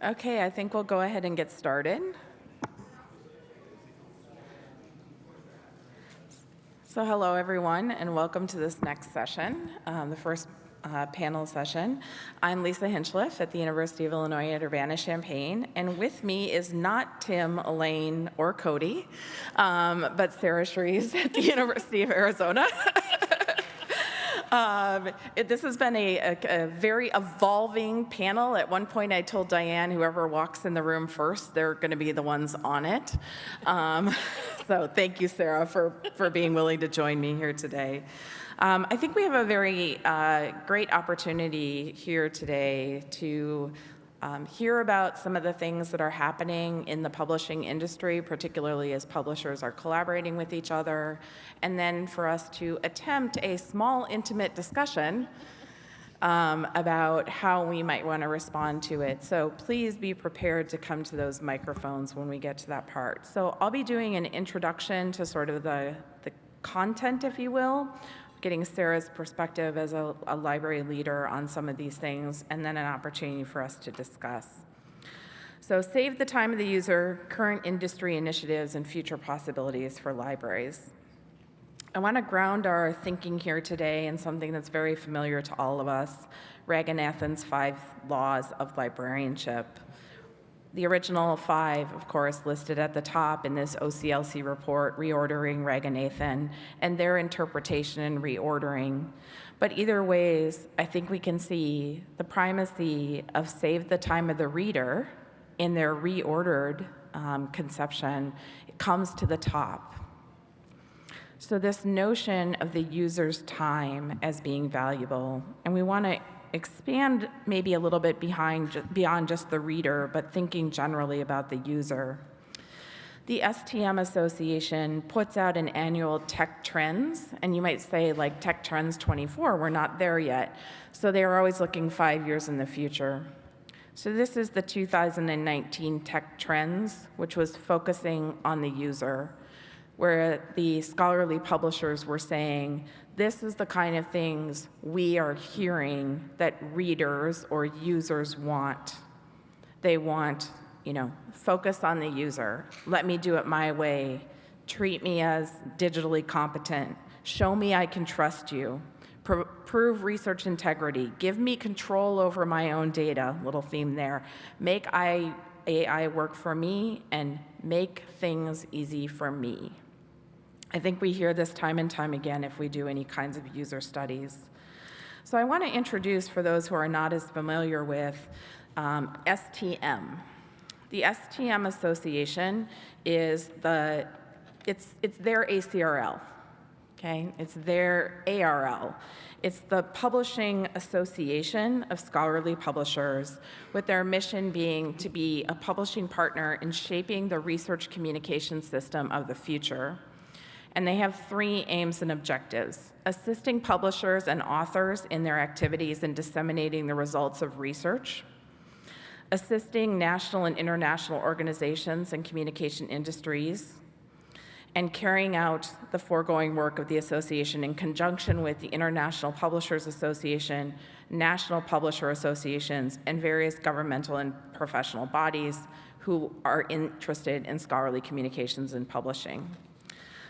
Okay, I think we'll go ahead and get started. So hello, everyone, and welcome to this next session, um, the first uh, panel session. I'm Lisa Hinchliffe at the University of Illinois at Urbana-Champaign, and with me is not Tim, Elaine, or Cody, um, but Sarah Shreeves at the University of Arizona. Um, it, this has been a, a, a, very evolving panel. At one point, I told Diane, whoever walks in the room first, they're going to be the ones on it. Um, so thank you, Sarah, for, for being willing to join me here today. Um, I think we have a very uh, great opportunity here today to um, hear about some of the things that are happening in the publishing industry, particularly as publishers are collaborating with each other, and then for us to attempt a small, intimate discussion um, about how we might want to respond to it. So please be prepared to come to those microphones when we get to that part. So I'll be doing an introduction to sort of the, the content, if you will, getting Sarah's perspective as a, a, library leader on some of these things, and then an opportunity for us to discuss. So save the time of the user, current industry initiatives, and future possibilities for libraries. I want to ground our thinking here today in something that's very familiar to all of us, Ranganathan's five laws of librarianship the original five, of course, listed at the top in this OCLC report, reordering Ranganathan, and their interpretation and reordering. But either ways, I think we can see the primacy of save the time of the reader in their reordered um, conception it comes to the top. So this notion of the user's time as being valuable, and we want to expand maybe a little bit behind, beyond just the reader, but thinking generally about the user. The STM Association puts out an annual Tech Trends, and you might say like Tech Trends 24, we're not there yet. So they are always looking five years in the future. So this is the 2019 Tech Trends, which was focusing on the user, where the scholarly publishers were saying this is the kind of things we are hearing that readers or users want. They want, you know, focus on the user. Let me do it my way. Treat me as digitally competent. Show me I can trust you. Pro prove research integrity. Give me control over my own data, little theme there. Make I, AI work for me and make things easy for me. I think we hear this time and time again if we do any kinds of user studies. So I want to introduce, for those who are not as familiar with, um, STM. The STM Association is the, it's, it's their ACRL, okay? It's their ARL. It's the Publishing Association of Scholarly Publishers, with their mission being to be a publishing partner in shaping the research communication system of the future and they have three aims and objectives. Assisting publishers and authors in their activities in disseminating the results of research, assisting national and international organizations and communication industries, and carrying out the foregoing work of the association in conjunction with the International Publishers Association, national publisher associations, and various governmental and professional bodies who are interested in scholarly communications and publishing.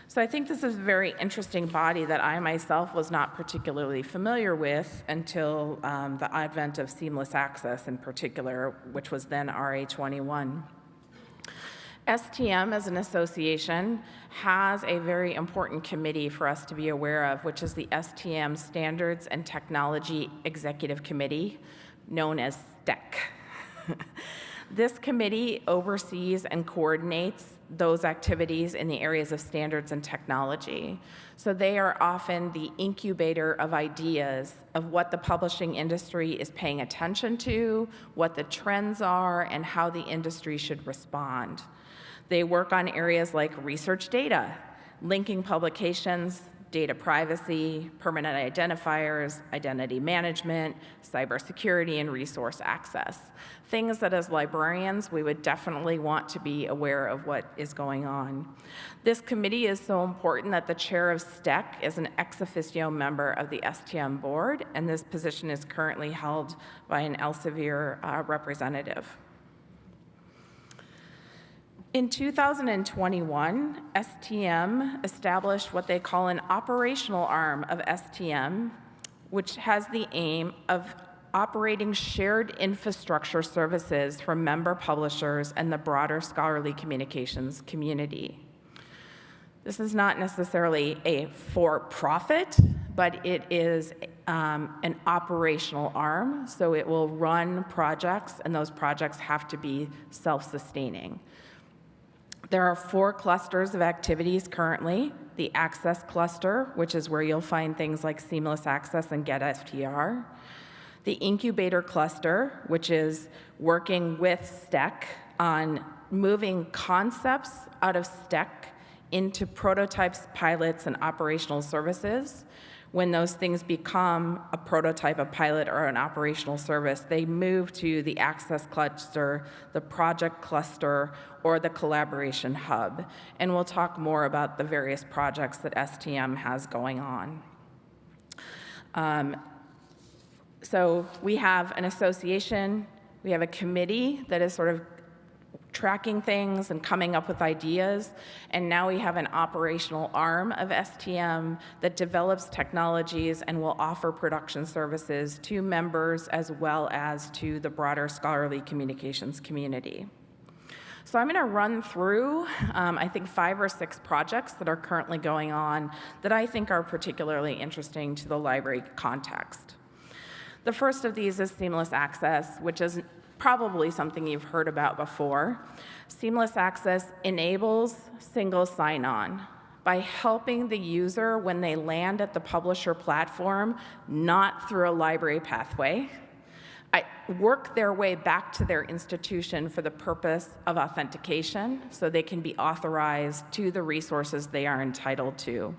So I think this is a very interesting body that I myself was not particularly familiar with until um, the advent of seamless access in particular, which was then RA21. STM as an association has a very important committee for us to be aware of, which is the STM Standards and Technology Executive Committee, known as STEC. this committee oversees and coordinates those activities in the areas of standards and technology. So they are often the incubator of ideas of what the publishing industry is paying attention to, what the trends are, and how the industry should respond. They work on areas like research data, linking publications, data privacy, permanent identifiers, identity management, cybersecurity, and resource access. Things that as librarians, we would definitely want to be aware of what is going on. This committee is so important that the chair of STEC is an ex officio member of the STM board, and this position is currently held by an Elsevier uh, representative. In 2021, STM established what they call an operational arm of STM, which has the aim of operating shared infrastructure services for member publishers and the broader scholarly communications community. This is not necessarily a for-profit, but it is um, an operational arm, so it will run projects, and those projects have to be self-sustaining. There are four clusters of activities currently. The Access Cluster, which is where you'll find things like Seamless Access and GetFTR. The Incubator Cluster, which is working with STEC on moving concepts out of STEC into prototypes, pilots, and operational services. When those things become a prototype, a pilot, or an operational service, they move to the access cluster, the project cluster, or the collaboration hub. And we'll talk more about the various projects that STM has going on. Um, so we have an association, we have a committee that is sort of tracking things and coming up with ideas. And now we have an operational arm of STM that develops technologies and will offer production services to members as well as to the broader scholarly communications community. So I'm going to run through, um, I think, five or six projects that are currently going on that I think are particularly interesting to the library context. The first of these is seamless access, which is probably something you've heard about before. Seamless access enables single sign-on by helping the user when they land at the publisher platform, not through a library pathway, I work their way back to their institution for the purpose of authentication so they can be authorized to the resources they are entitled to.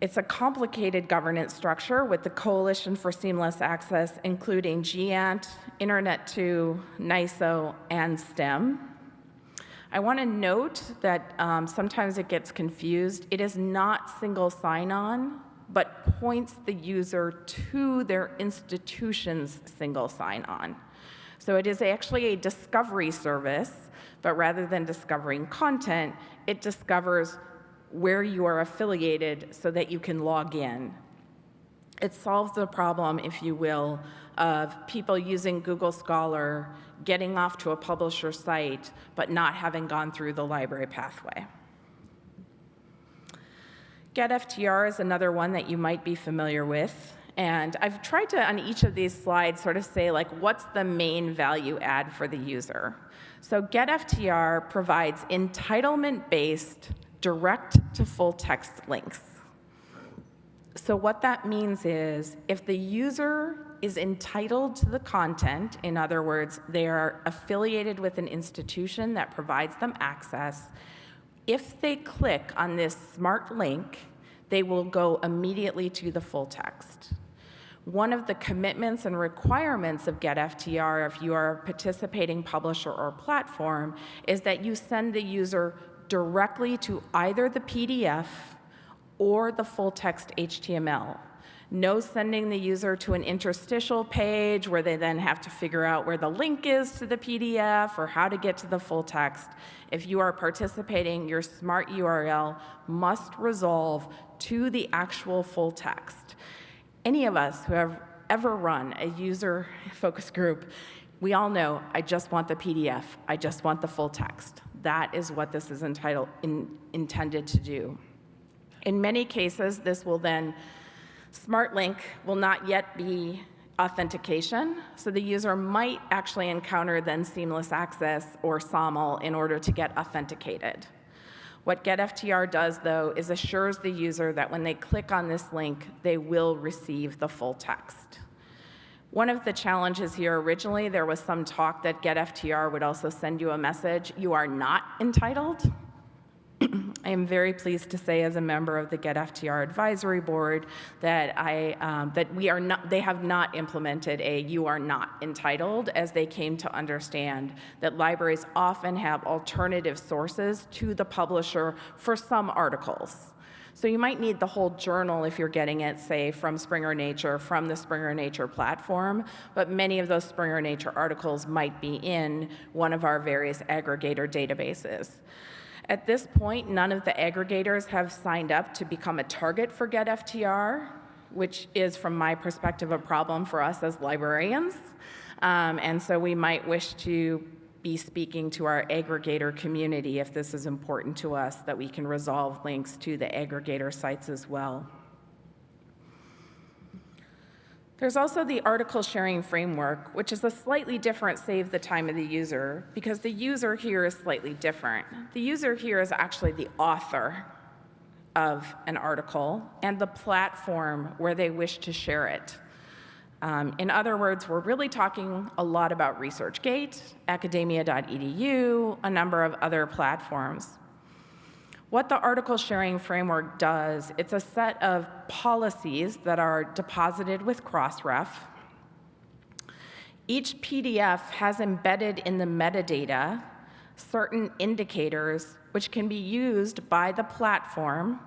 It's a complicated governance structure with the Coalition for Seamless Access, including GÉANT, Internet2, NISO, and STM. I want to note that um, sometimes it gets confused. It is not single sign-on, but points the user to their institution's single sign-on. So it is actually a discovery service, but rather than discovering content, it discovers where you are affiliated so that you can log in. It solves the problem, if you will, of people using Google Scholar, getting off to a publisher site, but not having gone through the library pathway. GetFTR is another one that you might be familiar with. And I've tried to, on each of these slides, sort of say, like, what's the main value add for the user? So GetFTR provides entitlement-based direct to full text links. So what that means is if the user is entitled to the content, in other words, they are affiliated with an institution that provides them access, if they click on this smart link, they will go immediately to the full text. One of the commitments and requirements of GetFTR, if you are a participating publisher or platform, is that you send the user directly to either the PDF or the full text HTML. No sending the user to an interstitial page where they then have to figure out where the link is to the PDF or how to get to the full text. If you are participating, your smart URL must resolve to the actual full text. Any of us who have ever run a user focus group, we all know, I just want the PDF, I just want the full text. That is what this is entitled, in, intended to do. In many cases, this will then, SmartLink will not yet be authentication, so the user might actually encounter then seamless access or SAML in order to get authenticated. What GetFTR does, though, is assures the user that when they click on this link, they will receive the full text. One of the challenges here originally, there was some talk that GetFTR would also send you a message, you are not entitled. I am very pleased to say as a member of the GetFTR advisory board that, I, um, that we are not, they have not implemented a you are not entitled as they came to understand that libraries often have alternative sources to the publisher for some articles. So you might need the whole journal if you're getting it, say, from Springer Nature, from the Springer Nature platform, but many of those Springer Nature articles might be in one of our various aggregator databases. At this point, none of the aggregators have signed up to become a target for GetFTR, which is, from my perspective, a problem for us as librarians. Um, and so we might wish to be speaking to our aggregator community if this is important to us, that we can resolve links to the aggregator sites as well. There's also the article sharing framework, which is a slightly different save the time of the user, because the user here is slightly different. The user here is actually the author of an article and the platform where they wish to share it. Um, in other words, we're really talking a lot about ResearchGate, academia.edu, a number of other platforms. What the article sharing framework does, it's a set of policies that are deposited with Crossref. Each PDF has embedded in the metadata certain indicators which can be used by the platform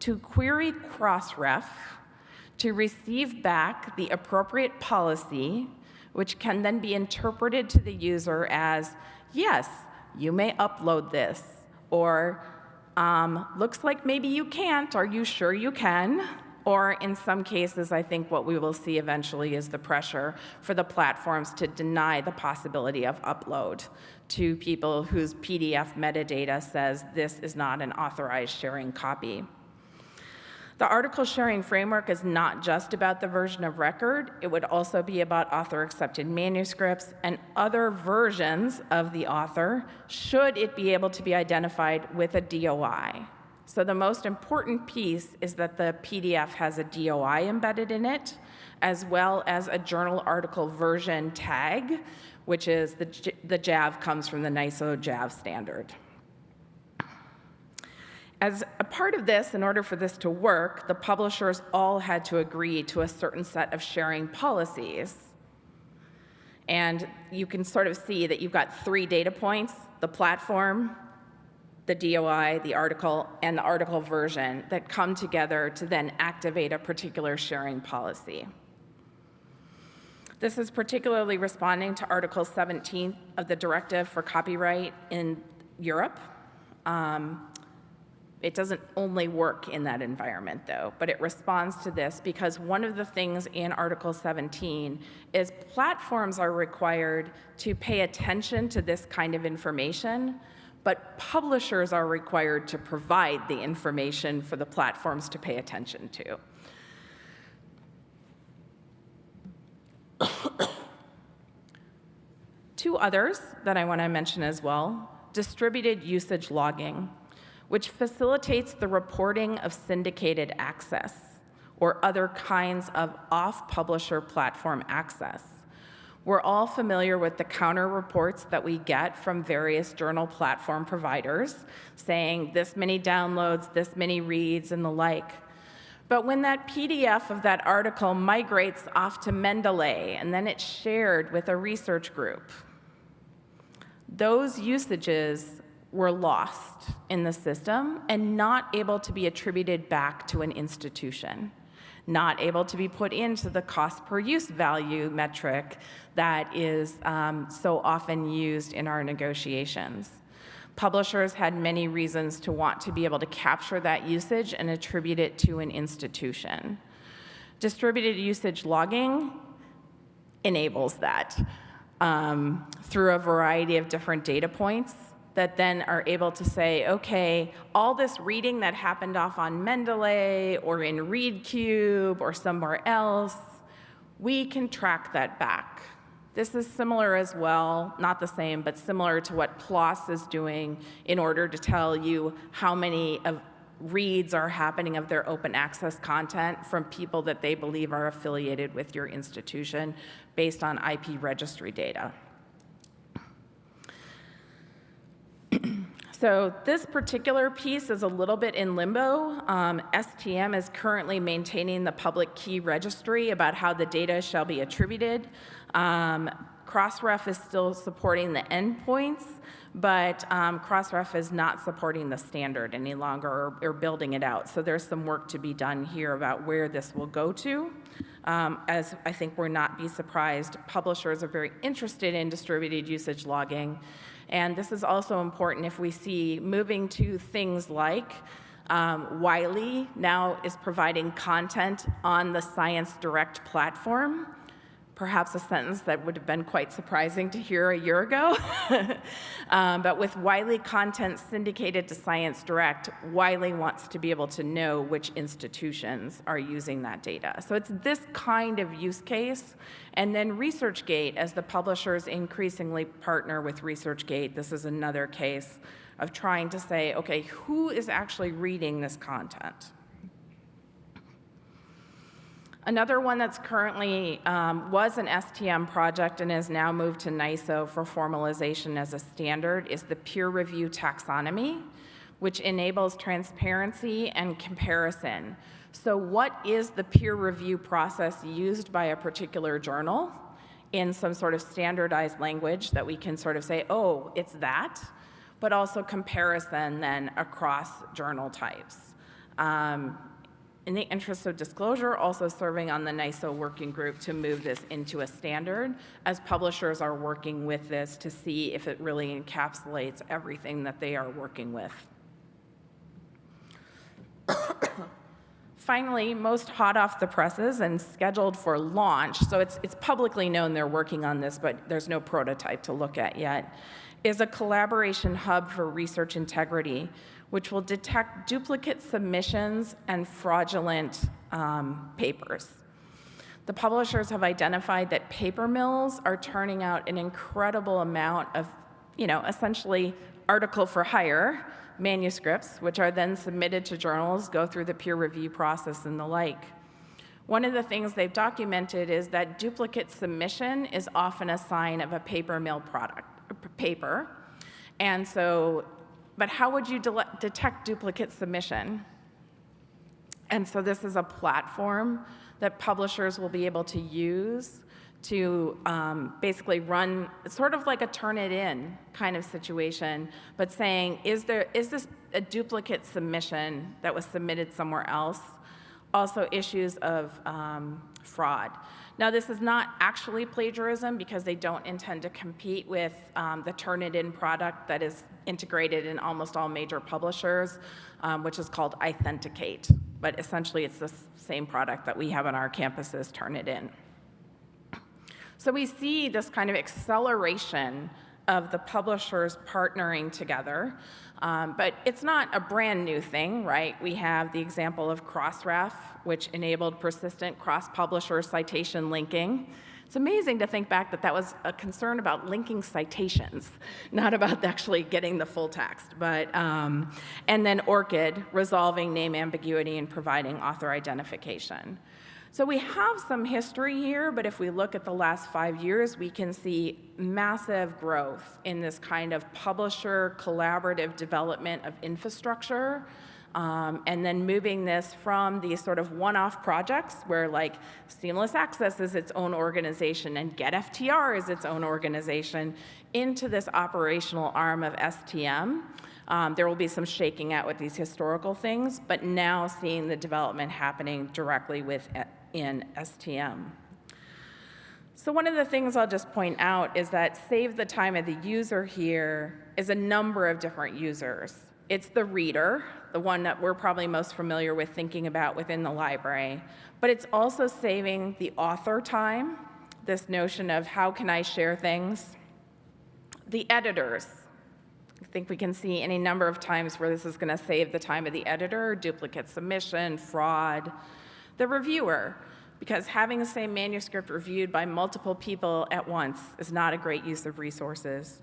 to query Crossref to receive back the appropriate policy, which can then be interpreted to the user as, yes, you may upload this, or um, looks like maybe you can't, are you sure you can? Or in some cases, I think what we will see eventually is the pressure for the platforms to deny the possibility of upload to people whose PDF metadata says this is not an authorized sharing copy. The article sharing framework is not just about the version of record, it would also be about author accepted manuscripts and other versions of the author, should it be able to be identified with a DOI. So the most important piece is that the PDF has a DOI embedded in it, as well as a journal article version tag, which is the, the JAV comes from the NISO JAV standard. As a part of this, in order for this to work, the publishers all had to agree to a certain set of sharing policies. And you can sort of see that you've got three data points, the platform, the DOI, the article, and the article version that come together to then activate a particular sharing policy. This is particularly responding to Article 17 of the Directive for Copyright in Europe. Um, it doesn't only work in that environment, though, but it responds to this because one of the things in Article 17 is platforms are required to pay attention to this kind of information, but publishers are required to provide the information for the platforms to pay attention to. Two others that I want to mention as well distributed usage logging which facilitates the reporting of syndicated access or other kinds of off-publisher platform access. We're all familiar with the counter reports that we get from various journal platform providers saying this many downloads, this many reads, and the like. But when that PDF of that article migrates off to Mendeley and then it's shared with a research group, those usages were lost in the system and not able to be attributed back to an institution, not able to be put into the cost per use value metric that is um, so often used in our negotiations. Publishers had many reasons to want to be able to capture that usage and attribute it to an institution. Distributed usage logging enables that um, through a variety of different data points that then are able to say, okay, all this reading that happened off on Mendeley or in ReadCube or somewhere else, we can track that back. This is similar as well, not the same, but similar to what PLOS is doing in order to tell you how many of reads are happening of their open access content from people that they believe are affiliated with your institution based on IP registry data. So this particular piece is a little bit in limbo. Um, STM is currently maintaining the public key registry about how the data shall be attributed. Um, Crossref is still supporting the endpoints, but um, Crossref is not supporting the standard any longer or, or, building it out. So there's some work to be done here about where this will go to. Um, as I think we're not be surprised, publishers are very interested in distributed usage logging. And this is also important if we see moving to things like um, Wiley now is providing content on the Science Direct platform perhaps a sentence that would have been quite surprising to hear a year ago. um, but with Wiley content syndicated to Science Direct, Wiley wants to be able to know which institutions are using that data. So it's this kind of use case. And then ResearchGate, as the publishers increasingly partner with ResearchGate, this is another case of trying to say, okay, who is actually reading this content? Another one that's currently um, was an STM project and has now moved to NISO for formalization as a standard is the peer review taxonomy, which enables transparency and comparison. So what is the peer review process used by a particular journal in some sort of standardized language that we can sort of say, oh, it's that, but also comparison then across journal types. Um, in the interest of disclosure, also serving on the NISO working group to move this into a standard as publishers are working with this to see if it really encapsulates everything that they are working with. Finally, most hot off the presses and scheduled for launch, so it's, it's publicly known they're working on this, but there's no prototype to look at yet, is a collaboration hub for research integrity which will detect duplicate submissions and fraudulent um, papers. The publishers have identified that paper mills are turning out an incredible amount of, you know, essentially article for hire manuscripts, which are then submitted to journals, go through the peer review process and the like. One of the things they've documented is that duplicate submission is often a sign of a paper mill product, paper. And so but how would you de detect duplicate submission? And so this is a platform that publishers will be able to use to um, basically run sort of like a turn it in kind of situation, but saying, is, there, is this a duplicate submission that was submitted somewhere else? Also issues of um, fraud. Now, this is not actually plagiarism because they don't intend to compete with um, the Turnitin product that is integrated in almost all major publishers, um, which is called iThenticate. But essentially, it's the same product that we have on our campuses, Turnitin. So we see this kind of acceleration of the publishers partnering together. Um, but it's not a brand new thing, right? We have the example of Crossref, which enabled persistent cross-publisher citation linking. It's amazing to think back that that was a concern about linking citations, not about actually getting the full text. But, um, and then ORCID, resolving name ambiguity and providing author identification. So we have some history here, but if we look at the last five years, we can see massive growth in this kind of publisher collaborative development of infrastructure. Um, and then moving this from these sort of one-off projects where like Seamless Access is its own organization and GetFTR is its own organization into this operational arm of STM. Um, there will be some shaking out with these historical things, but now seeing the development happening directly with in STM. So one of the things I'll just point out is that save the time of the user here is a number of different users. It's the reader, the one that we're probably most familiar with thinking about within the library, but it's also saving the author time, this notion of how can I share things. The editors, I think we can see any number of times where this is going to save the time of the editor, duplicate submission, fraud, the reviewer, because having the same manuscript reviewed by multiple people at once is not a great use of resources.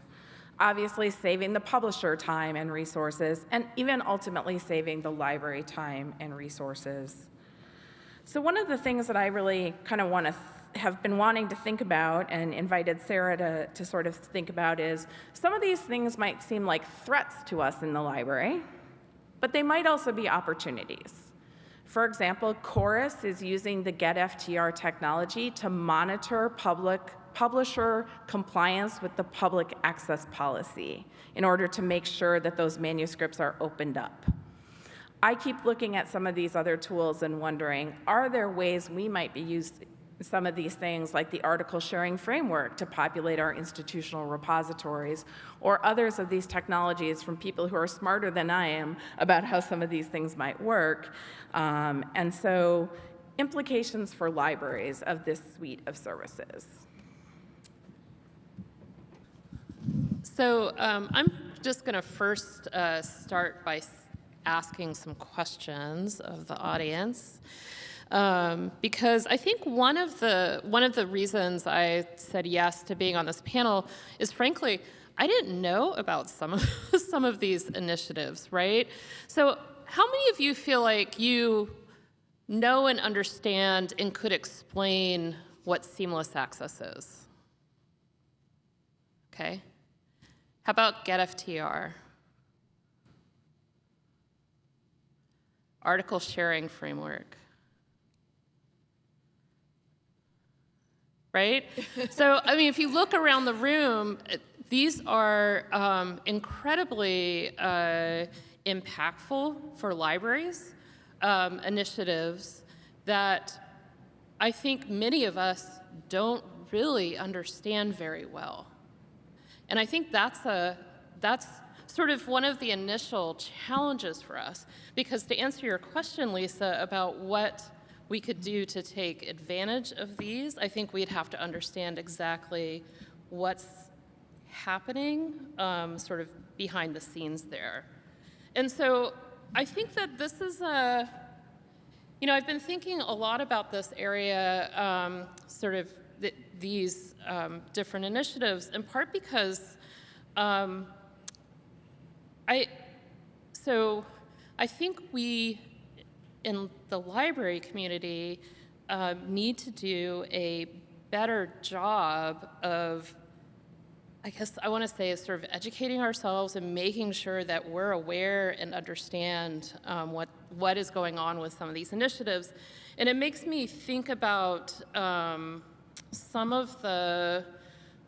Obviously, saving the publisher time and resources, and even ultimately saving the library time and resources. So one of the things that I really kind of want to have been wanting to think about and invited Sarah to, to sort of think about is some of these things might seem like threats to us in the library, but they might also be opportunities. For example, Chorus is using the GetFTR technology to monitor public publisher compliance with the public access policy in order to make sure that those manuscripts are opened up. I keep looking at some of these other tools and wondering, are there ways we might be used some of these things like the article sharing framework to populate our institutional repositories or others of these technologies from people who are smarter than I am about how some of these things might work. Um, and so implications for libraries of this suite of services. So um, I'm just going to first uh, start by asking some questions of the audience. Um, because I think one of the one of the reasons I said yes to being on this panel is frankly I didn't know about some of some of these initiatives, right? So how many of you feel like you know and understand and could explain what seamless access is? Okay. How about GetFTR? Article sharing framework. Right? so, I mean, if you look around the room, these are um, incredibly uh, impactful for libraries, um, initiatives that I think many of us don't really understand very well. And I think that's, a, that's sort of one of the initial challenges for us. Because to answer your question, Lisa, about what we could do to take advantage of these, I think we'd have to understand exactly what's happening um, sort of behind the scenes there. And so I think that this is a, you know, I've been thinking a lot about this area, um, sort of th these um, different initiatives, in part because um, I, so I think we in the library community uh, need to do a better job of, I guess I want to say, is sort of educating ourselves and making sure that we're aware and understand um, what, what is going on with some of these initiatives. And it makes me think about um, some of the,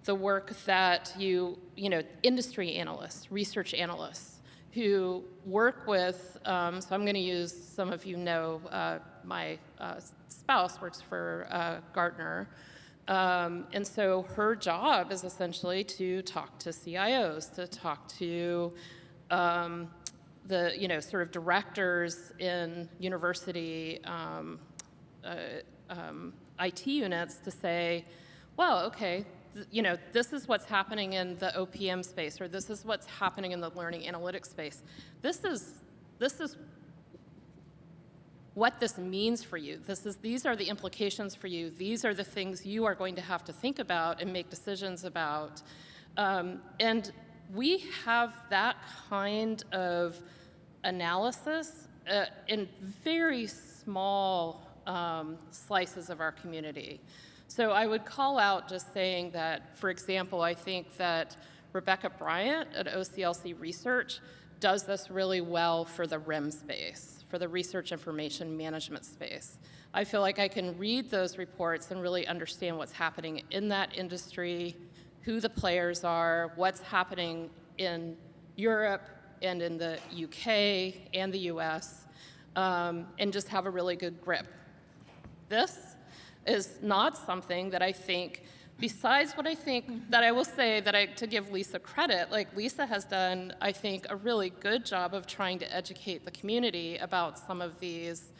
the work that you, you know, industry analysts, research analysts, who work with, um, so I'm going to use, some of you know, uh, my uh, spouse works for uh, Gartner. Um, and so her job is essentially to talk to CIOs, to talk to um, the, you know, sort of directors in university um, uh, um, IT units to say, well, okay, you know, this is what's happening in the OPM space, or this is what's happening in the learning analytics space. This is, this is what this means for you. This is, these are the implications for you. These are the things you are going to have to think about and make decisions about. Um, and we have that kind of analysis uh, in very small um, slices of our community. So I would call out just saying that, for example, I think that Rebecca Bryant at OCLC Research does this really well for the RIM space, for the research information management space. I feel like I can read those reports and really understand what's happening in that industry, who the players are, what's happening in Europe and in the UK and the US, um, and just have a really good grip. This is not something that I think, besides what I think mm-hmm. that I will say that I, to give Lisa credit, like Lisa has done, I think, a really good job of trying to educate the community about some of these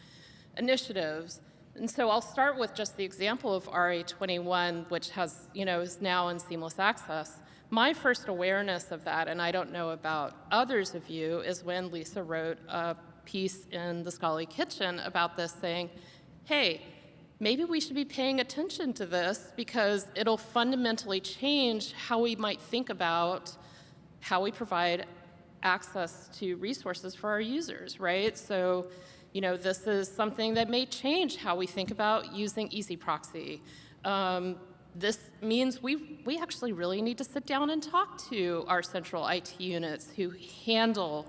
initiatives. And so I'll start with just the example of RA21, which has, you know, is now in seamless access. My first awareness of that, and I don't know about others of you, is when Lisa wrote a piece in the Scholarly Kitchen about this saying, hey, maybe we should be paying attention to this because it'll fundamentally change how we might think about how we provide access to resources for our users, right? So, you know, this is something that may change how we think about using EZproxy. Um, this means we, we actually really need to sit down and talk to our central IT units who handle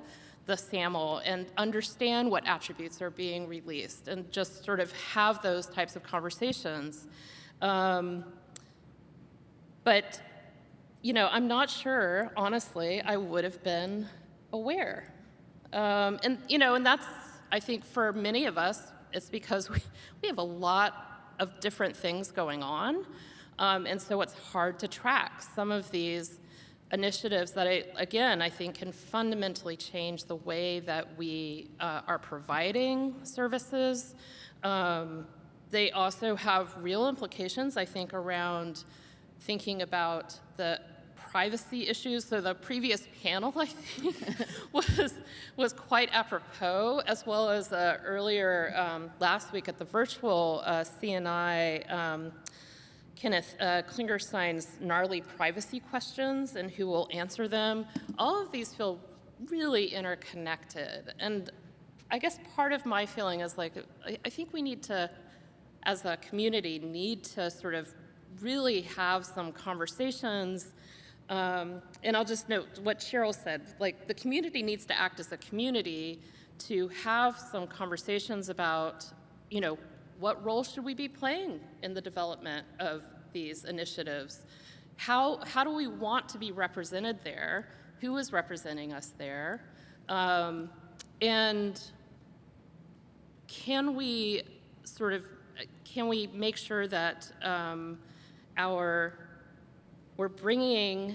the SAML and understand what attributes are being released and just sort of have those types of conversations. Um, but, you know, I'm not sure, honestly, I would have been aware. Um, and, you know, and that's, I think for many of us, it's because we, we have a lot of different things going on. Um, and so it's hard to track some of these initiatives that, I, again, I think can fundamentally change the way that we uh, are providing services. Um, they also have real implications, I think, around thinking about the privacy issues. So the previous panel, I think, was, was quite apropos, as well as uh, earlier um, last week at the virtual uh, CNI, um, Kenneth uh, Klingenstein's gnarly privacy questions and who will answer them. All of these feel really interconnected. And I guess part of my feeling is like, I, I think we need to, as a community, need to sort of really have some conversations um, and I'll just note what Cheryl said, like the community needs to act as a community to have some conversations about, you know, what role should we be playing in the development of these initiatives? How, how do we want to be represented there? Who is representing us there? Um, and can we sort of, can we make sure that um, our we're bringing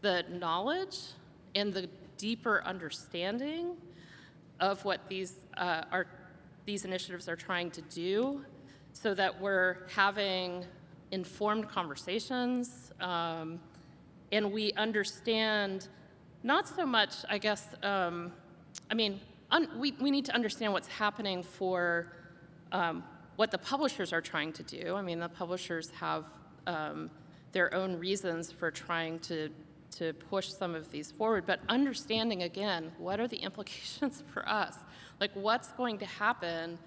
the knowledge and the deeper understanding of what these, uh, are, these initiatives are trying to do so that we're having informed conversations um, and we understand not so much, I guess, um, I mean, we, we need to understand what's happening for um, what the publishers are trying to do. I mean, the publishers have um, their own reasons for trying to, to push some of these forward, but understanding again, what are the implications for us? Like what's going to happen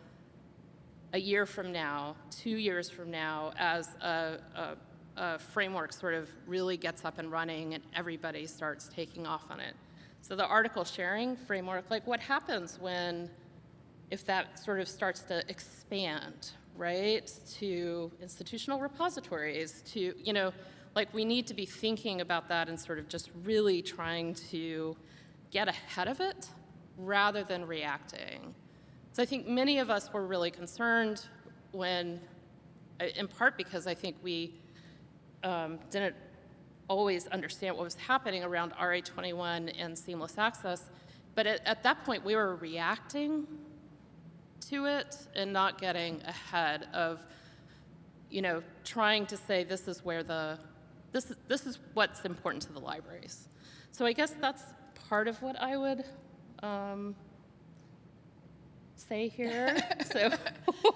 a year from now, two years from now, as a, a, a framework sort of really gets up and running and everybody starts taking off on it. So the article sharing framework, like what happens when, if that sort of starts to expand, right, to institutional repositories, to, you know, like we need to be thinking about that and sort of just really trying to get ahead of it rather than reacting. So I think many of us were really concerned when, uh, in part because I think we um, didn't always understand what was happening around RA21 and seamless access, but at, at that point we were reacting to it and not getting ahead of, you know, trying to say this is where the, this, this is what's important to the libraries. So I guess that's part of what I would um, say here. so.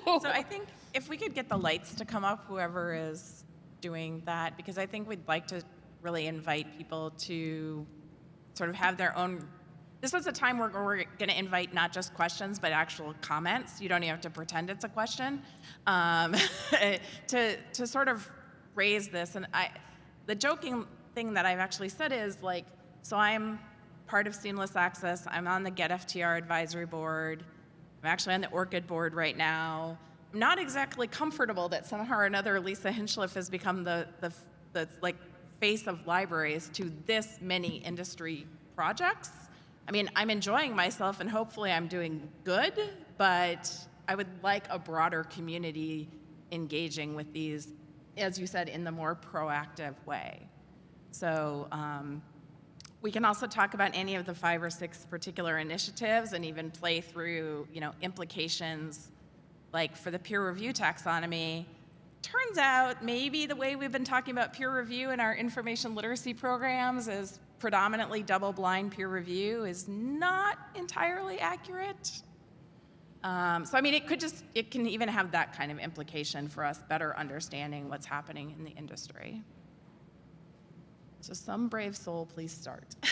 so I think if we could get the lights to come up, whoever is doing that, because I think we'd like to really invite people to sort of have their own this is a time where we're going to invite not just questions, but actual comments. You don't even have to pretend it's a question um, to, to sort of raise this. And I, the joking thing that I've actually said is like, so I'm part of Seamless Access. I'm on the Get FTR advisory board. I'm actually on the ORCID board right now. I'm not exactly comfortable that somehow or another Lisa Hinchliffe has become the, the, the like face of libraries to this many industry projects. I mean, I'm enjoying myself and hopefully I'm doing good, but I would like a broader community engaging with these, as you said, in the more proactive way. So um, we can also talk about any of the five or six particular initiatives and even play through, you know, implications like for the peer review taxonomy. Turns out maybe the way we've been talking about peer review in our information literacy programs is predominantly double-blind peer review is not entirely accurate. Um, so I mean, it could just, it can even have that kind of implication for us better understanding what's happening in the industry. So some brave soul, please start.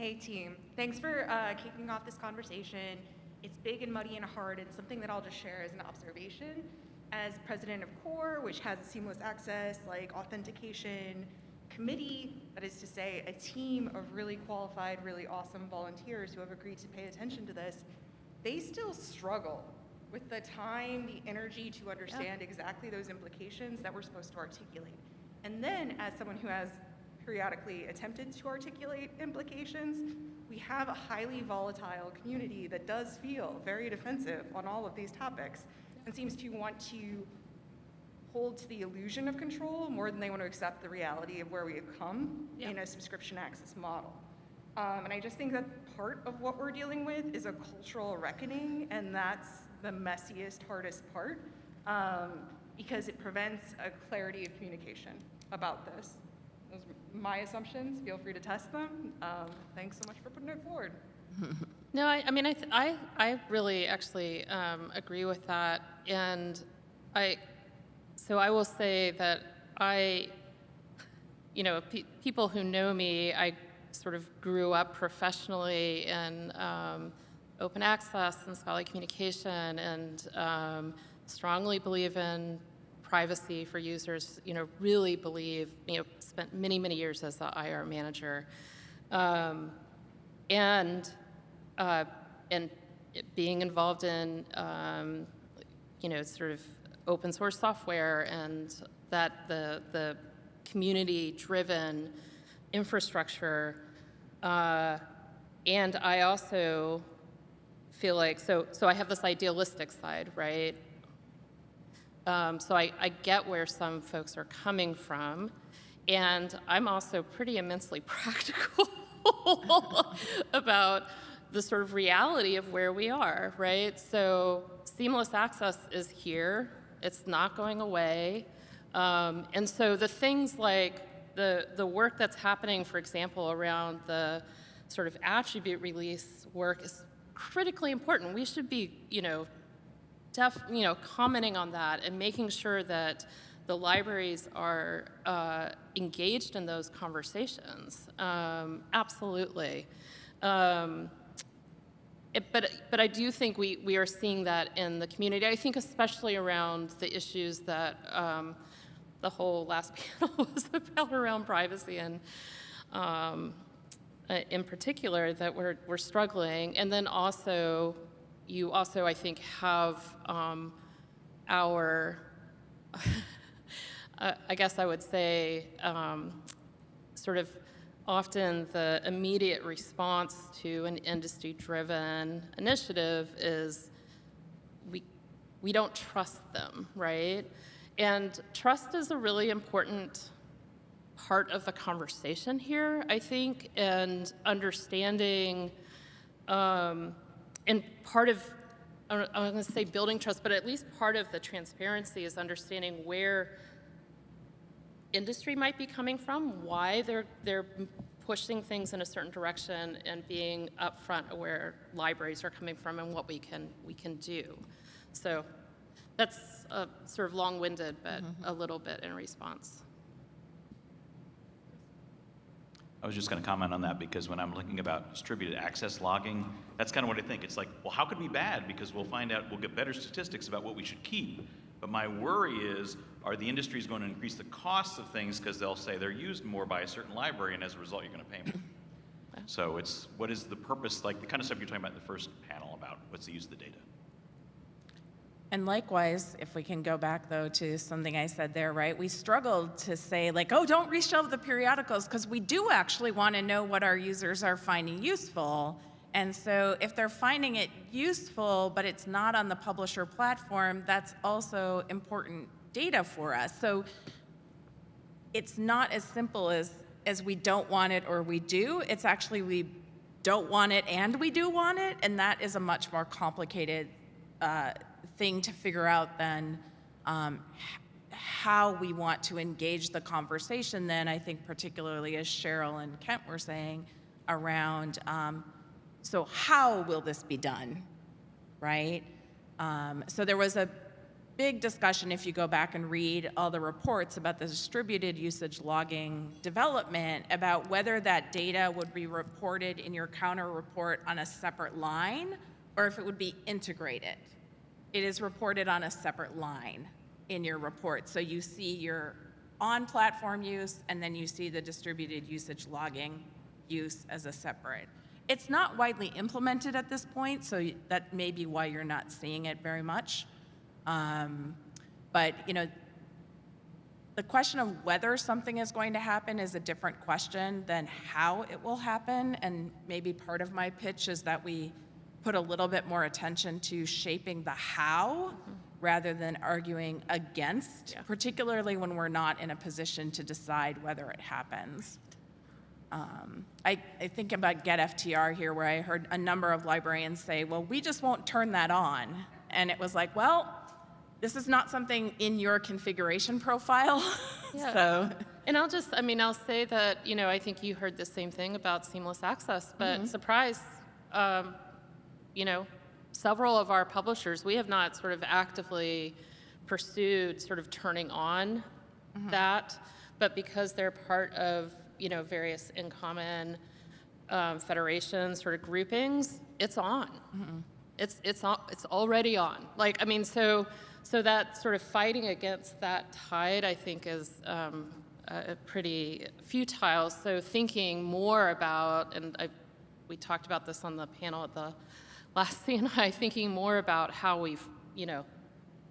Hey team, thanks for uh, kicking off this conversation. It's big and muddy and hard, and something that I'll just share as an observation. As president of CORE, which has a seamless access, like authentication committee, that is to say, a team of really qualified, really awesome volunteers who have agreed to pay attention to this, they still struggle with the time, the energy to understand exactly those implications that we're supposed to articulate. And then, as someone who has periodically attempted to articulate implications, we have a highly volatile community that does feel very defensive on all of these topics and seems to want to hold to the illusion of control more than they want to accept the reality of where we have come in a subscription access model. Um, and I just think that part of what we're dealing with is a cultural reckoning, and that's the messiest, hardest part, um, because it prevents a clarity of communication about this. Those are my assumptions. Feel free to test them. Um, thanks so much for putting it forward. No, I, I mean, I, I, I really actually um, agree with that. And I, so I will say that I, you know, pe- people who know me, I sort of grew up professionally in um, open access and scholarly communication and um, strongly believe in privacy for users, you know, really believe, you know, spent many, many years as the IR manager. Um, and uh, and being involved in um, you know sort of open source software and that the the community driven infrastructure uh, and I also feel like so so I have this idealistic side right? Um, so I, I get where some folks are coming from, and I'm also pretty immensely practical about the sort of reality of where we are, right? So seamless access is here; it's not going away, um, and so the things like the the work that's happening, for example, around the sort of attribute release work is critically important. We should be, you know, def, you know, commenting on that and making sure that the libraries are uh, engaged in those conversations. Um, absolutely. Um, it, but, but I do think we, we are seeing that in the community. I think especially around the issues that um, the whole last panel was about around privacy and um, uh, in particular that we're, we're struggling. And then also, you also, I think, have um, our, uh, I guess I would say, um, sort of often the immediate response to an industry-driven initiative is we, we don't trust them, right? And trust is a really important part of the conversation here, I think, and understanding, um, and part of, I'm going to say building trust, but at least part of the transparency is understanding where industry might be coming from, why they're, they're pushing things in a certain direction, and being upfront where libraries are coming from and what we can, we can do. So that's uh, sort of long-winded, but a little bit in response. I was just going to comment on that because when I'm looking about distributed access logging, that's kind of what I think. It's like, well, how could it be bad? Because we'll find out, we'll get better statistics about what we should keep. But my worry is, are the industries going to increase the costs of things because they'll say they're used more by a certain library, and as a result, you're going to pay more. So it's, what is the purpose, like the kind of stuff you're talking about in the first panel about what's the use of the data? And likewise, if we can go back though to something I said there, right? We struggled to say like, oh, don't reshelve the periodicals because we do actually want to know what our users are finding useful. And so if they're finding it useful, but it's not on the publisher platform, that's also important data for us. So it's not as simple as, as we don't want it or we do. It's actually we don't want it and we do want it. And that is a much more complicated uh, thing to figure out then um, how we want to engage the conversation then, I think particularly as Cheryl and Kent were saying, around, um, so how will this be done, right? Um, So there was a big discussion, if you go back and read all the reports about the distributed usage logging development, about whether that data would be reported in your counter report on a separate line, or if it would be integrated. It is reported on a separate line in your report. So you see your on-platform use, and then you see the distributed usage logging use as a separate. It's not widely implemented at this point, so that may be why you're not seeing it very much. Um, But, you know, the question of whether something is going to happen is a different question than how it will happen. And maybe part of my pitch is that we put a little bit more attention to shaping the how rather than arguing against, Yeah. particularly when we're not in a position to decide whether it happens. Um, I, I think about GetFTR here, where I heard a number of librarians say, well, we just won't turn that on. And it was like, well, this is not something in your configuration profile. Yeah. so, And I'll just, I mean, I'll say that, you know, I think you heard the same thing about seamless access, but surprise, um, you know, several of our publishers, we have not sort of actively pursued sort of turning on that, but because they're part of, you know, various in common um, federations, sort of groupings, it's on. It's, it's, al- it's already on. Like, I mean, so, so that sort of fighting against that tide, I think, is um, uh, pretty futile. So thinking more about, and I, we talked about this on the panel at the last CNI, thinking more about how we, you know,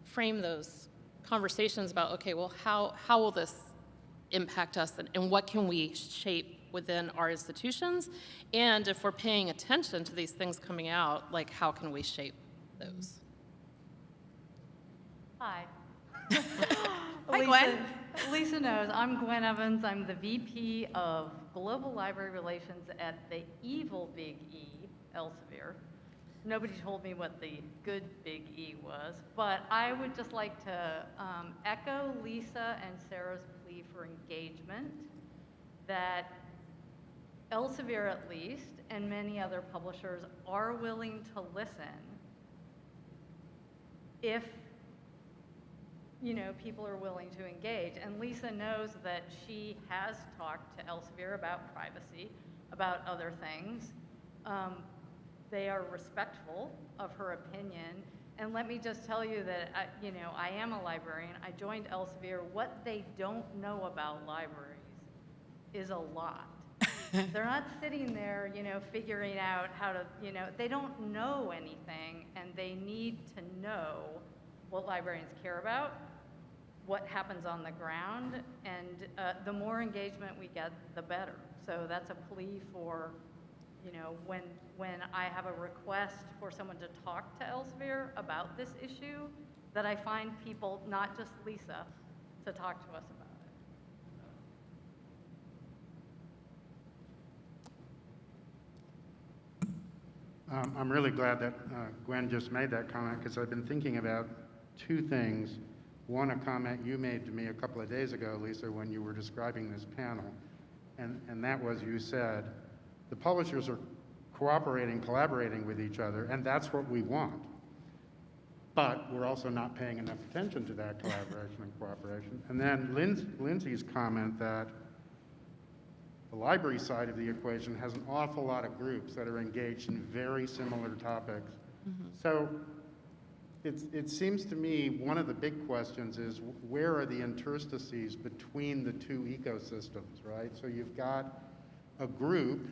frame those conversations about, okay, well, how, how will this impact us and, and what can we shape within our institutions? And if we're paying attention to these things coming out, like how can we shape those? Hi. Hi, Lisa- Gwen. Lisa knows, I'm Gwen Evans, I'm the VP of Global Library Relations at the evil Big E, Elsevier. Nobody told me what the good Big E was, but I would just like to um, echo Lisa and Sarah's plea for engagement, that Elsevier at least, and many other publishers are willing to listen if you know, people are willing to engage. And Lisa knows that she has talked to Elsevier about privacy, about other things. Um, they are respectful of her opinion. And let me just tell you that, I, you know, I am a librarian. I joined Elsevier. What they don't know about libraries is a lot. They're not sitting there, you know, figuring out how to, you know, they don't know anything and they need to know what librarians care about, what happens on the ground, and uh, the more engagement we get, the better. So that's a plea for, you know, when, when I have a request for someone to talk to Elsevier about this issue, that I find people, not just Lisa, to talk to us about it. Um, I'm really glad that uh, Gwen just made that comment because I've been thinking about two things. One, a comment you made to me a couple of days ago, Lisa, when you were describing this panel. And, and that was you said, the publishers are cooperating, collaborating with each other, and that's what we want. But we're also not paying enough attention to that collaboration and cooperation. And then Linds- Lindsay's comment that the library side of the equation has an awful lot of groups that are engaged in very similar topics. Mm-hmm. So it's, it seems to me, one of the big questions is where are the interstices between the two ecosystems, right? So you've got a group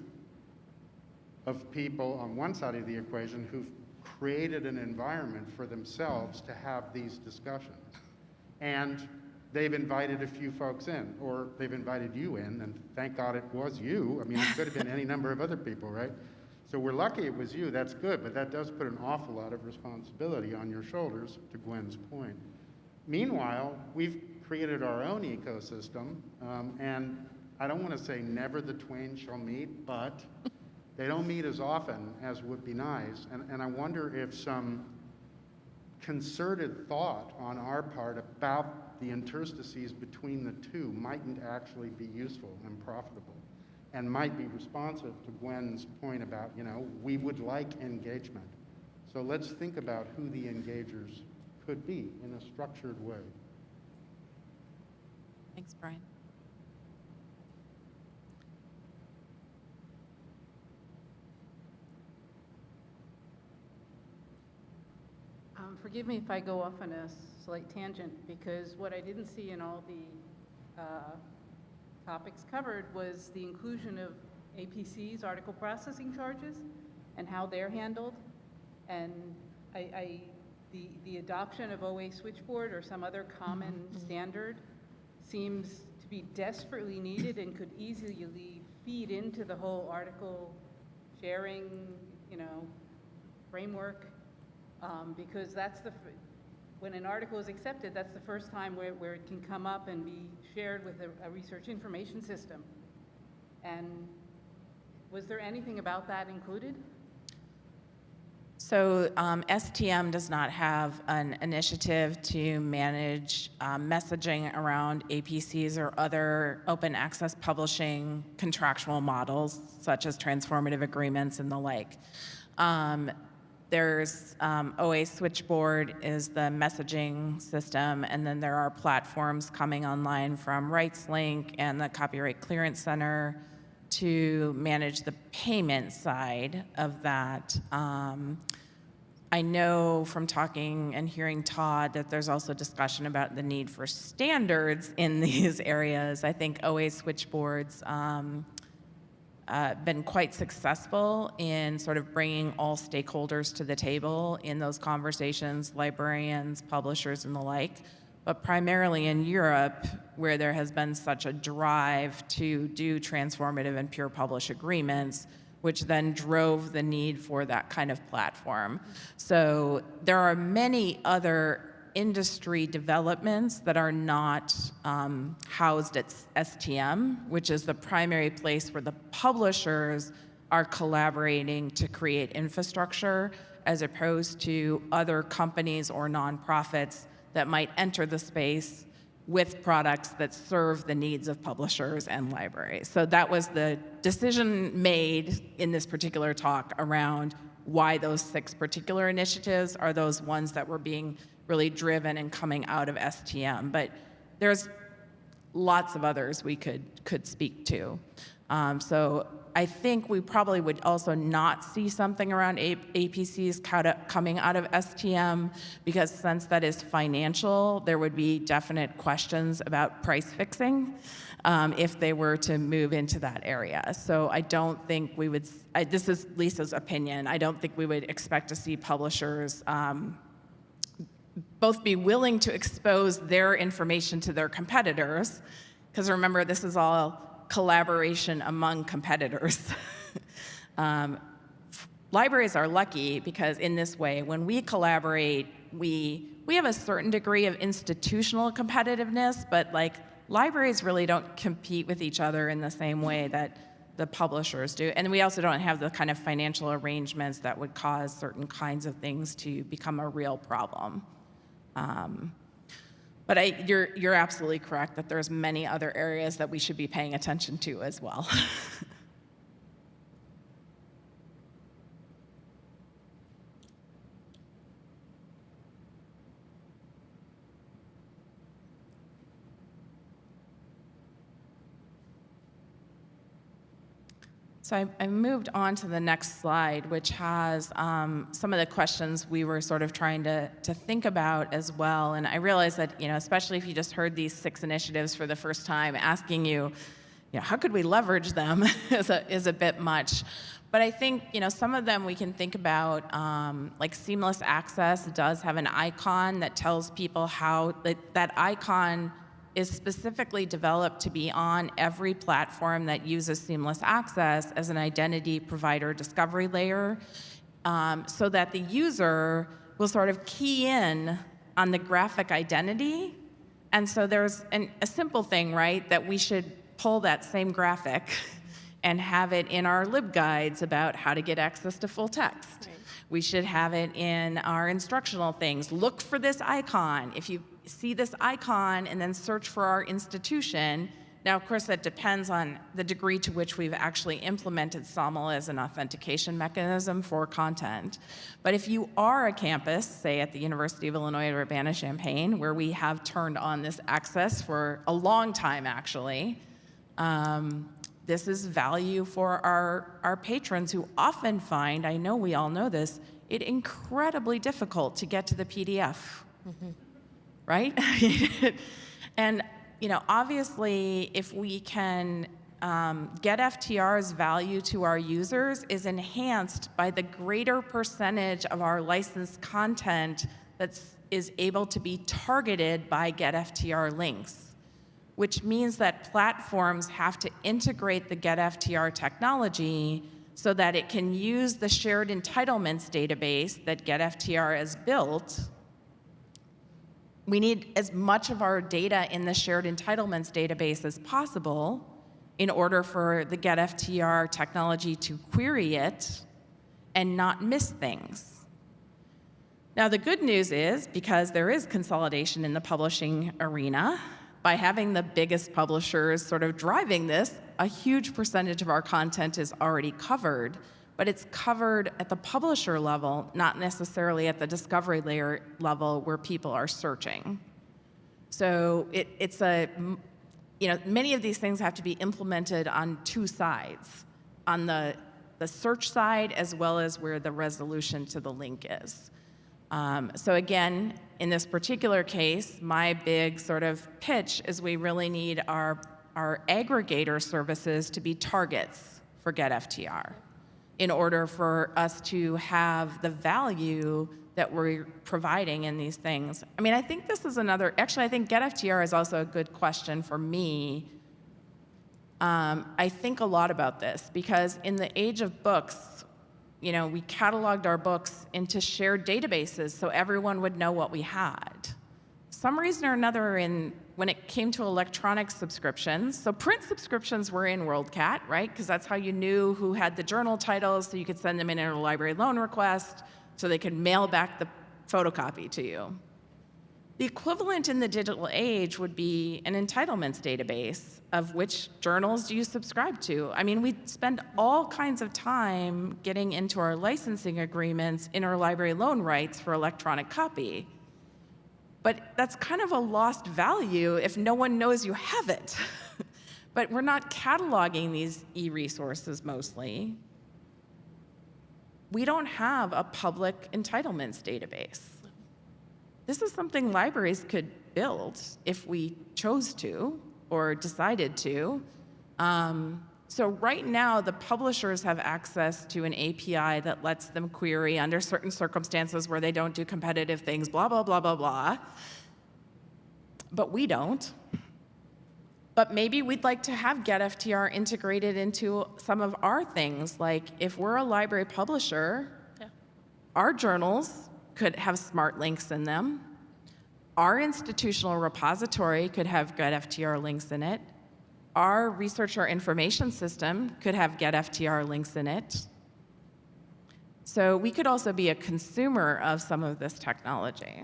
of people on one side of the equation who've created an environment for themselves to have these discussions. And they've invited a few folks in, or they've invited you in, and thank God it was you. I mean, it could have been any number of other people, right? So we're lucky it was you, that's good, but that does put an awful lot of responsibility on your shoulders, to Gwen's point. Meanwhile, we've created our own ecosystem, um, and I don't want to say never the twain shall meet, but they don't meet as often as would be nice. And, and I wonder if some concerted thought on our part about the interstices between the two mightn't actually be useful and profitable and might be responsive to Gwen's point about, you know, we would like engagement. So let's think about who the engagers could be in a structured way. Thanks, Brian. Um, Forgive me if I go off on a slight tangent, because what I didn't see in all the uh, topics covered was the inclusion of APC's article processing charges and how they're handled. And I, I, the, the adoption of OA switchboard or some other common standard seems to be desperately needed and could easily feed into the whole article sharing, you know, framework. Um, because that's the, when an article is accepted, that's the first time where, where it can come up and be shared with a, a research information system. And was there anything about that included? So um, STM does not have an initiative to manage um, messaging around APCs or other open access publishing contractual models, such as transformative agreements and the like. Um, There's um, OA Switchboard is the messaging system, and then there are platforms coming online from RightsLink and the Copyright Clearance Center to manage the payment side of that. Um, I know from talking and hearing Todd that there's also discussion about the need for standards in these areas. I think OA switchboards um, uh, been quite successful in sort of bringing all stakeholders to the table in those conversations, librarians, publishers, and the like. But primarily in Europe, where there has been such a drive to do transformative and pure publish agreements, which then drove the need for that kind of platform. So there are many other industry developments that are not um, housed at STM, which is the primary place where the publishers are collaborating to create infrastructure as opposed to other companies or nonprofits that might enter the space with products that serve the needs of publishers and libraries. So that was the decision made in this particular talk around why those six particular initiatives are those ones that were being really driven and coming out of STM. But there's lots of others we could could speak to. Um, so I think we probably would also not see something around APCs coming out of STM because since that is financial, there would be definite questions about price fixing um, if they were to move into that area. So I don't think we would. I, this is Lisa's opinion. I don't think we would expect to see publishers. Um, both be willing to expose their information to their competitors, because remember, this is all collaboration among competitors. um, libraries are lucky because in this way, when we collaborate, we we have a certain degree of institutional competitiveness, but like libraries really don't compete with each other in the same way that the publishers do. And we also don't have the kind of financial arrangements that would cause certain kinds of things to become a real problem. Um, but I, you're, you're absolutely correct that there's many other areas that we should be paying attention to as well. So I, I moved on to the next slide, which has um, some of the questions we were sort of trying to, to think about as well. And I realize that, you know, especially if you just heard these six initiatives for the first time, asking you, you know, how could we leverage them is a, is a bit much. But I think, you know, some of them we can think about, um, like seamless access does have an icon that tells people how, that, that icon is specifically developed to be on every platform that uses seamless access as an identity provider discovery layer um, so that the user will sort of key in on the graphic identity. And so there's an, a simple thing, right, that we should pull that same graphic and have it in our libguides about how to get access to full text. We should have it in our instructional things. Look for this icon. If you see this icon and then search for our institution, now, of course, that depends on the degree to which we've actually implemented SAML as an authentication mechanism for content. But if you are a campus, say at the University of Illinois at Urbana-Champaign, where we have turned on this access for a long time, actually, um, this is value for our, our patrons who often find, I know we all know this, it incredibly difficult to get to the PDF, right? and, you know, obviously, if we can um, GetFTR's value to our users is enhanced by the greater percentage of our licensed content that is able to be targeted by GetFTR links, which means that platforms have to integrate the GetFTR technology so that it can use the shared entitlements database that GetFTR has built we need as much of our data in the shared entitlements database as possible in order for the GetFTR technology to query it and not miss things. Now, the good news is, because there is consolidation in the publishing arena, by having the biggest publishers sort of driving this, a huge percentage of our content is already covered but it's covered at the publisher level, not necessarily at the discovery layer level where people are searching. So it, it's a, you know, many of these things have to be implemented on two sides, on the, the search side as well as where the resolution to the link is. Um, so again, in this particular case, my big sort of pitch is we really need our, our aggregator services to be targets for GetFTR in order for us to have the value that we're providing in these things. I mean, I think this is another, actually, I think GetFTR is also a good question for me. Um, I think a lot about this because in the age of books, you know, we cataloged our books into shared databases so everyone would know what we had. Some reason or another in when it came to electronic subscriptions, so print subscriptions were in WorldCat, right? Because that's how you knew who had the journal titles, so you could send them in a library loan request, so they could mail back the photocopy to you. The equivalent in the digital age would be an entitlements database of which journals do you subscribe to. I mean, we spend all kinds of time getting into our licensing agreements, interlibrary loan rights for electronic copy. But that's kind of a lost value if no one knows you have it. but we're not cataloging these e-resources mostly. We don't have a public entitlements database. This is something libraries could build if we chose to or decided to. Um, so right now, the publishers have access to an API that lets them query under certain circumstances where they don't do competitive things, blah, blah, blah, blah, blah. But we don't. But maybe we'd like to have GetFTR integrated into some of our things. Like if we're a library publisher, Yeah. our journals could have smart links in them. Our institutional repository could have GetFTR links in it. Our researcher information system could have GetFTR links in it. So we could also be a consumer of some of this technology.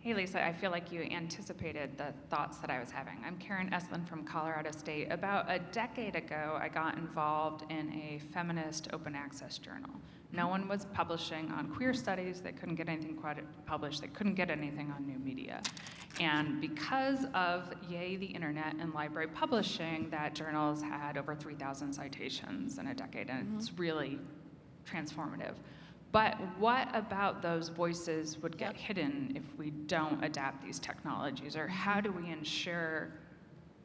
Hey, Lisa, I feel like you anticipated the thoughts that I was having. I'm Karen Estlund from Colorado State. About a decade ago, I got involved in a feminist open access journal. No one was publishing on queer studies. They couldn't get anything published. They couldn't get anything on new media. And because of, yay, the internet and library publishing, that journals had over 3,000 citations in a decade, and mm -hmm. it's really transformative. But what about those voices would get hidden if we don't adapt these technologies? Or how do we ensure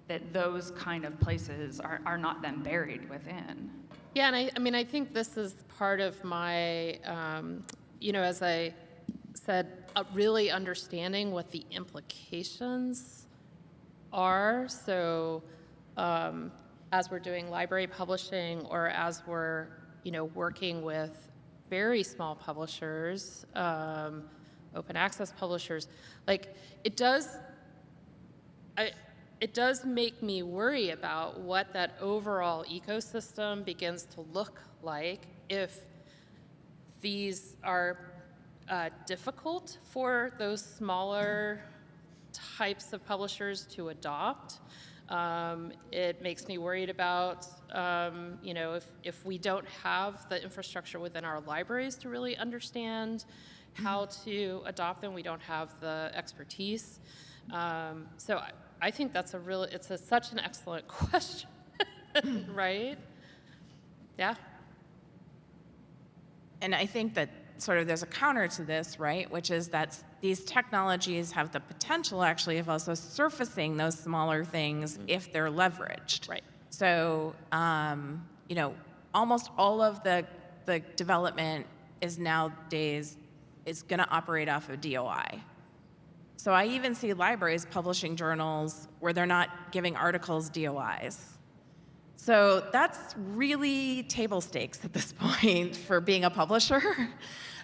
that those kind of places are, are not then buried within? Yeah, and I, I mean, I think this is part of my, um, you know, as I said, uh, really understanding what the implications are. So um, as we're doing library publishing or as we're, you know, working with very small publishers, um, open access publishers, like it does, I, it does make me worry about what that overall ecosystem begins to look like if these are uh, difficult for those smaller types of publishers to adopt. Um, it makes me worried about, um, you know, if, if we don't have the infrastructure within our libraries to really understand how to adopt them, we don't have the expertise. Um, so I, I, think that's a really, it's a, such an excellent question, right? Yeah. And I think that sort of there's a counter to this, right? Which is that these technologies have the potential actually of also surfacing those smaller things if they're leveraged. Right. So, um, you know, almost all of the, the development is nowadays is going to operate off of DOI. So I even see libraries publishing journals where they're not giving articles DOIs. So that's really table stakes at this point for being a publisher.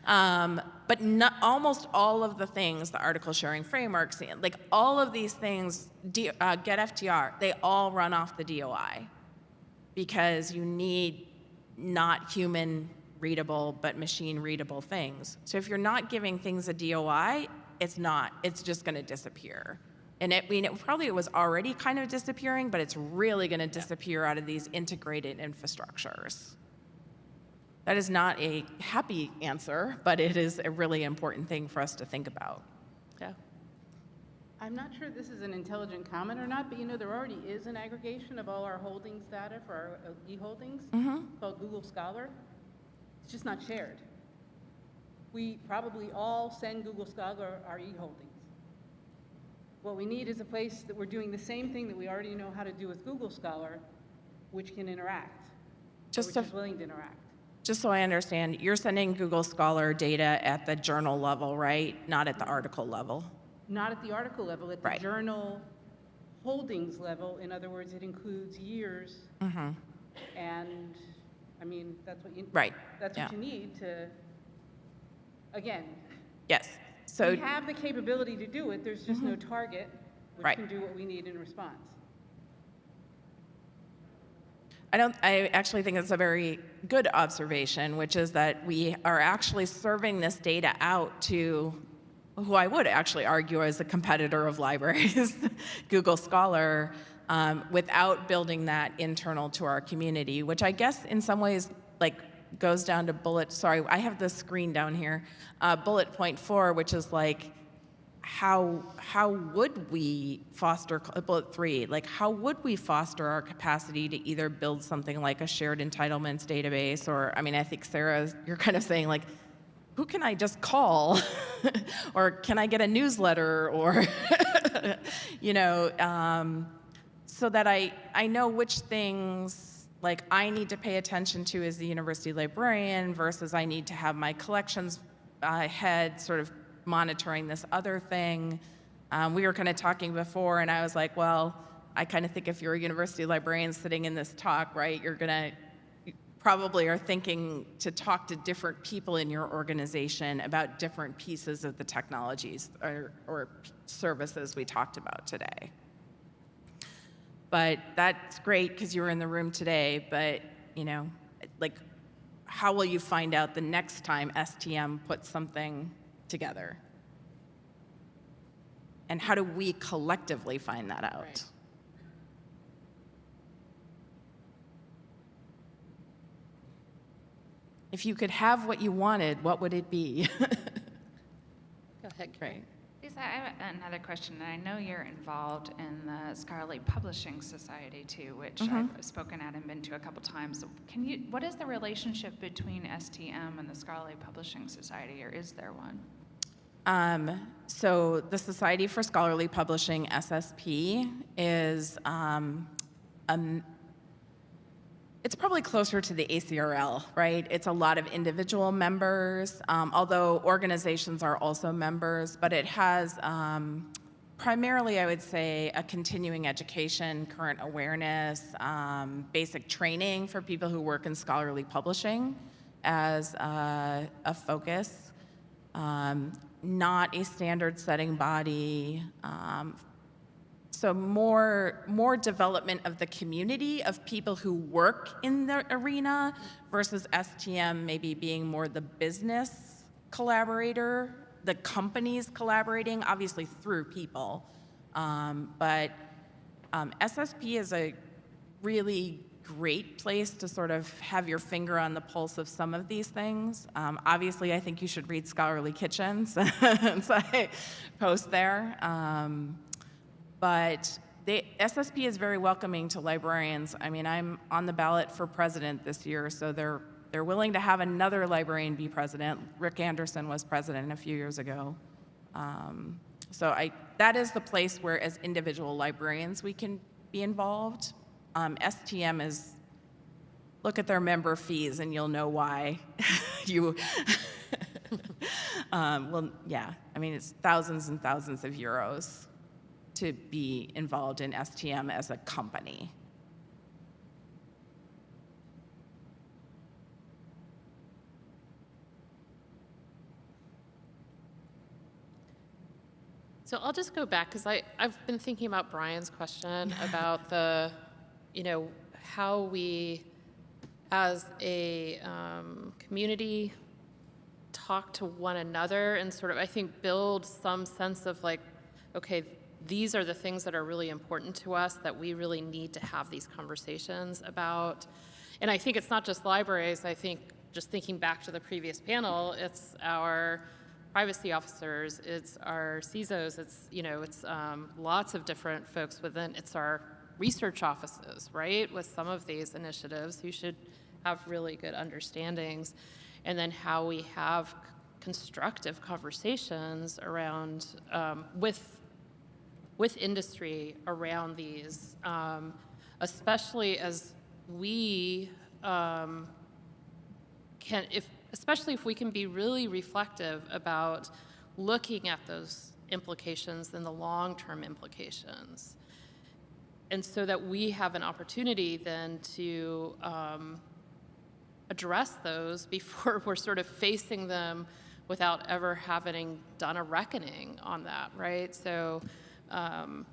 Um, but not, almost all of the things, the article sharing frameworks, like all of these things, D, uh, GetFTR, they all run off the DOI because you need not human readable but machine readable things. So if you're not giving things a DOI, it's not, it's just going to disappear. And it, I mean, it probably it was already kind of disappearing, but it's really going to disappear out of these integrated infrastructures. That is not a happy answer, but it is a really important thing for us to think about. Yeah. I'm not sure this is an intelligent comment or not, but you know, there already is an aggregation of all our holdings data for our uh, e-holdings called Google Scholar. It's just not shared. We probably all send Google Scholar our e-holdings. What we need is a place that we're doing the same thing that we already know how to do with Google Scholar, which can interact, Just which to- is willing to interact. Just so I understand, you're sending Google Scholar data at the journal level, right? Not at the article level? Not at the article level, at the Right. journal holdings level. In other words, it includes years. mm -hmm. And, I mean, that's what you. Right, That's what yeah. you need to, again, Yes. So, we have the capability to do it, there's just no target which Right. can do what we need in response. I don't, I actually think it's a very good observation, which is that we are actually serving this data out to who I would actually argue is a competitor of libraries, Google Scholar, um, without building that internal to our community, which I guess in some ways like goes down to bullet, sorry, I have the screen down here, uh, bullet point four, which is like, how how would we foster bullet three like how would we foster our capacity to either build something like a shared entitlements database or i mean i think sarah you're kind of saying like who can i just call? Or can i get a newsletter or you know um, so that i i know which things like i need to pay attention to as the university librarian versus i need to have my collections uh, head sort of monitoring this other thing. Um, we were kind of talking before, and I was like, well, I kind of think if you're a university librarian sitting in this talk, right, you're to you probably are thinking to talk to different people in your organization about different pieces of the technologies or, or services we talked about today. But that's great because you were in the room today, but, you know, like, how will you find out the next time STM puts something together? And how do we collectively find that out? Right. If you could have what you wanted, what would it be? Go ahead, Great. Lisa, I have another question. and I know you're involved in the Scholarly Publishing Society too, which I've spoken at and been to a couple times. Can you, what is the relationship between STM and the Scholarly Publishing Society, or is there one? Um, so the Society for Scholarly Publishing, SSP, is um, um, it's probably closer to the ACRL, right? It's a lot of individual members, um, although organizations are also members, but it has um, primarily, I would say, a continuing education, current awareness, um, basic training for people who work in scholarly publishing as uh, a focus. Um, not a standard setting body, um, so more more development of the community of people who work in the arena versus STM maybe being more the business collaborator, the companies collaborating, obviously through people. Um, but um, SSP is a really great place to sort of have your finger on the pulse of some of these things. Um, obviously, I think you should read Scholarly Kitchens, so I post there. Um, but the SSP is very welcoming to librarians. I mean, I'm on the ballot for president this year, so they're they're willing to have another librarian be president. Rick Anderson was president a few years ago. Um, So I, that is the place where, as individual librarians, we can be involved. Um, STM is, look at their member fees and you'll know why you, um, well, yeah, I mean, it's thousands and thousands of euros to be involved in STM as a company. So I'll just go back because I've been thinking about Brian's question about the, you know, how we, as a um, community, talk to one another and sort of, I think, build some sense of like, okay, these are the things that are really important to us that we really need to have these conversations about. And I think it's not just libraries. I think just thinking back to the previous panel, it's our privacy officers, it's our CISOs, it's, you know, it's um, lots of different folks within, it's our research offices, right? With some of these initiatives, who should have really good understandings. And then how we have constructive conversations around, um, with, with industry around these, um, especially as we um, can, if, especially if we can be really reflective about looking at those implications and the long-term implications. And so that we have an opportunity then to um, address those before we're sort of facing them without ever having done a reckoning on that, right? So um,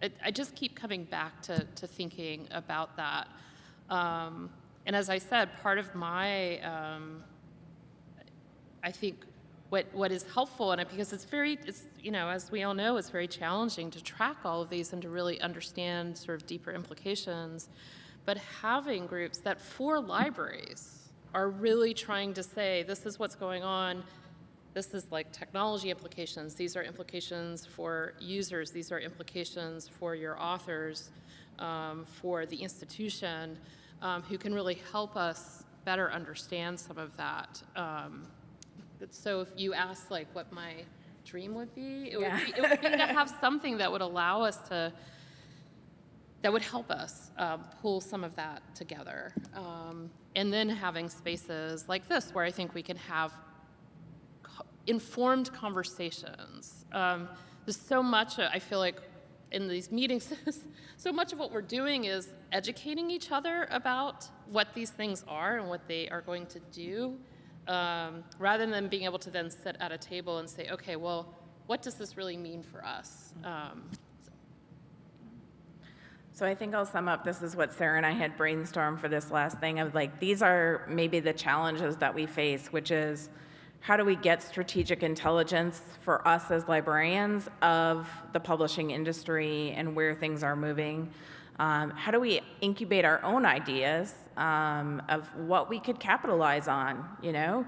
it, I just keep coming back to, to thinking about that. Um, and as I said, part of my, um, I think, what, what is helpful, and it, because it's very, it's, you know, as we all know, it's very challenging to track all of these and to really understand sort of deeper implications. But having groups that for libraries are really trying to say, this is what's going on, this is like technology implications, these are implications for users, these are implications for your authors, um, for the institution, um, who can really help us better understand some of that. Um, so if you ask like what my dream would be, it, Yeah. would, be, it would be to have something that would allow us to, that would help us um, pull some of that together. Um, and then having spaces like this where I think we can have informed conversations. Um, there's so much, I feel like, in these meetings, so much of what we're doing is educating each other about what these things are and what they are going to do, um, rather than being able to then sit at a table and say, okay, well, what does this really mean for us? Um, So I think I'll sum up, this is what Sarah and I had brainstormed for this last thing of like, these are maybe the challenges that we face, which is how do we get strategic intelligence for us as librarians of the publishing industry and where things are moving? Um, how do we incubate our own ideas um, of what we could capitalize on, you know?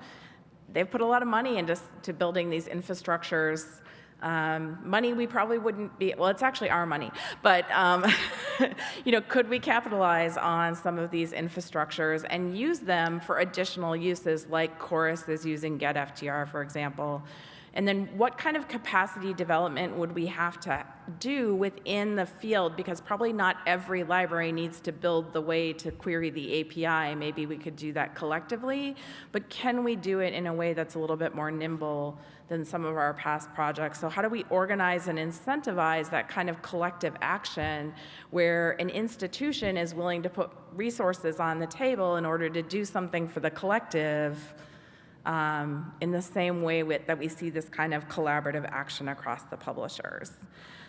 They've put a lot of money into to building these infrastructures um, money we probably wouldn't be, well, it's actually our money, but, um, you know, could we capitalize on some of these infrastructures and use them for additional uses like Chorus is using GetFTR, for example? And then what kind of capacity development would we have to do within the field? Because probably not every library needs to build the way to query the API. Maybe we could do that collectively, but can we do it in a way that's a little bit more nimble than some of our past projects? So how do we organize and incentivize that kind of collective action where an institution is willing to put resources on the table in order to do something for the collective um, in the same way with, that we see this kind of collaborative action across the publishers.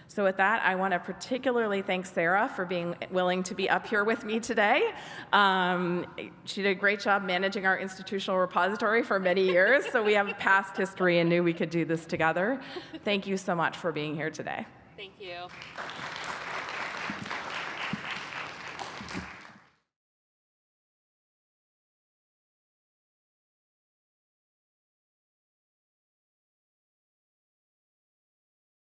So with that, I want to particularly thank Sarah for being willing to be up here with me today. Um, she did a great job managing our institutional repository for many years, so we have a past history and knew we could do this together. Thank you so much for being here today. thank you.